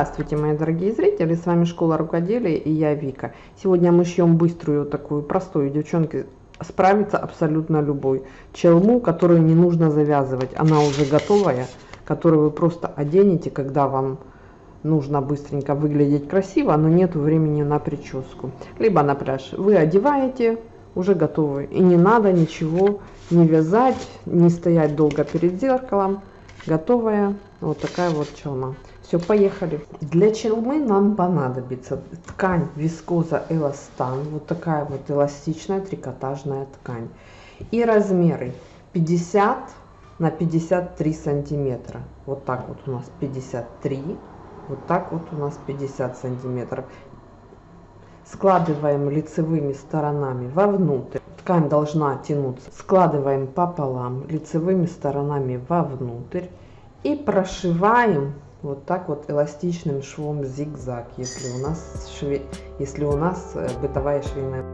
Здравствуйте, мои дорогие зрители, с вами Школа Рукоделия и я Вика. Сегодня мы шьем быструю, такую простую, девчонки, справится абсолютно любой. Челму, которую не нужно завязывать, она уже готовая, которую вы просто оденете, когда вам нужно быстренько выглядеть красиво, но нет времени на прическу. Либо на пляж. Вы одеваете, уже готовы. И не надо ничего не вязать, не стоять долго перед зеркалом. Готовая вот такая вот челма. Все, поехали. Для челмы нам понадобится ткань вискоза эластан. Вот такая вот эластичная трикотажная ткань. И размеры 50 на 53 сантиметра. Вот так вот у нас 53. Вот так вот у нас 50 сантиметров. Складываем лицевыми сторонами вовнутрь. Ткань должна тянуться. Складываем пополам лицевыми сторонами вовнутрь. И прошиваем вот так вот эластичным швом зигзаг, если у нас, шве... если у нас э, бытовая швейная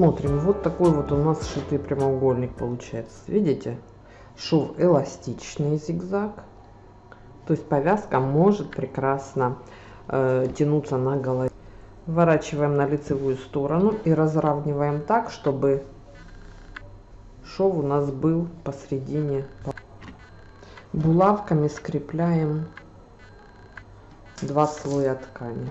Смотрим, вот такой вот у нас сшитый прямоугольник получается. Видите? Шов эластичный зигзаг. То есть повязка может прекрасно э, тянуться на голове. Вворачиваем на лицевую сторону и разравниваем так, чтобы шов у нас был посередине. Булавками скрепляем два слоя ткани.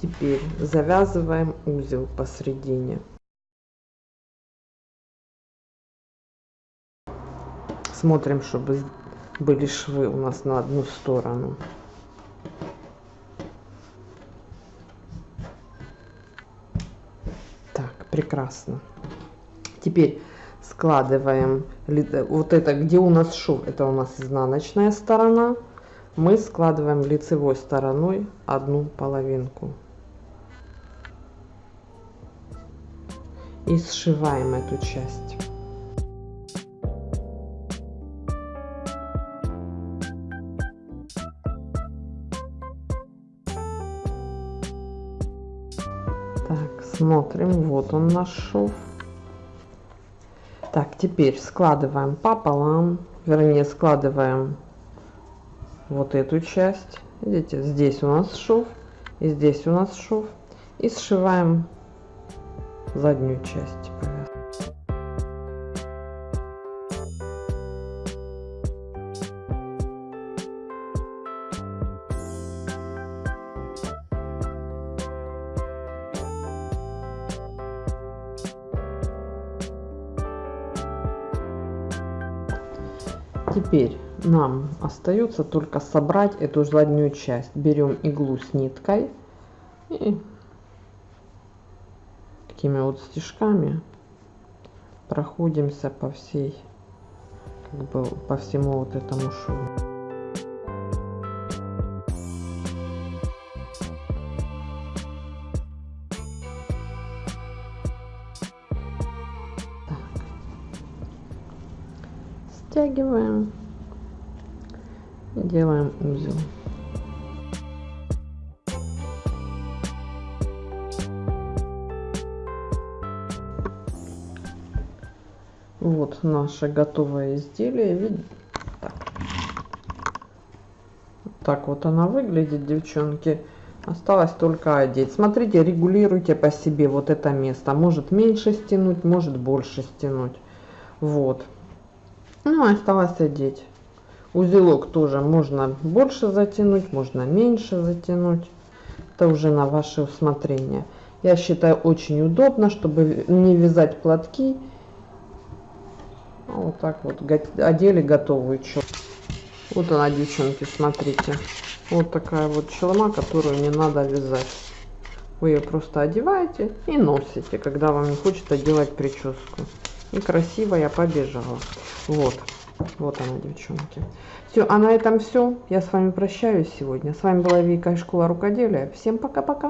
Теперь завязываем узел посередине. Смотрим, чтобы были швы у нас на одну сторону. Так, прекрасно. Теперь складываем вот это, где у нас шов, это у нас изнаночная сторона. Мы складываем лицевой стороной одну половинку. И сшиваем эту часть. Так, смотрим, вот он наш шов. Так, теперь складываем пополам, вернее складываем вот эту часть. Видите, здесь у нас шов, и здесь у нас шов. И сшиваем заднюю часть Теперь нам остается только собрать эту заднюю часть. Берем иглу с ниткой и такими вот стежками проходимся по всей, как бы по всему вот этому шву. стягиваем и делаем узел. Вот наше готовое изделие. Так вот она выглядит, девчонки. Осталось только одеть. Смотрите, регулируйте по себе вот это место. Может меньше стянуть, может больше стянуть. Вот. Ну, осталось одеть. Узелок тоже можно больше затянуть, можно меньше затянуть. Это уже на ваше усмотрение. Я считаю очень удобно, чтобы не вязать платки. Вот так вот одели готовую челму. Вот она, девчонки, смотрите. Вот такая вот челма, которую не надо вязать. Вы ее просто одеваете и носите, когда вам не хочется делать прическу. И красиво я побежала. Вот. Вот она, девчонки. Все, а на этом все. Я с вами прощаюсь сегодня. С вами была Вика из Школа Рукоделия. Всем пока-пока.